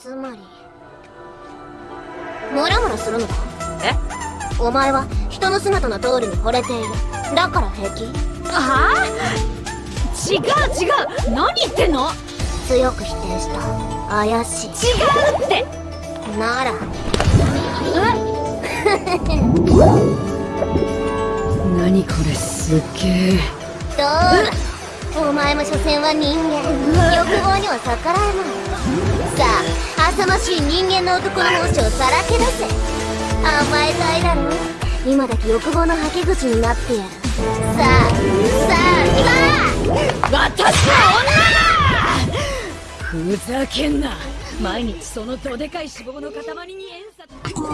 つまり。ムラムラするのか？え？お前は人の姿の通りに惚れている。だから平気？はあ？違う違う。何言ってんの？強く否定した。怪しい。違うって！なら。何これすっげえ。どうだ？お前も所詮は人間。欲望には逆らえない。さあ浅ましい人間の男の本性をさらけ出せ甘えたいだろ？今だけ欲望のはけ口になってやる。さあさあさあ私は女！だふざけんな！毎日そのどでかい脂肪の塊に遠札もう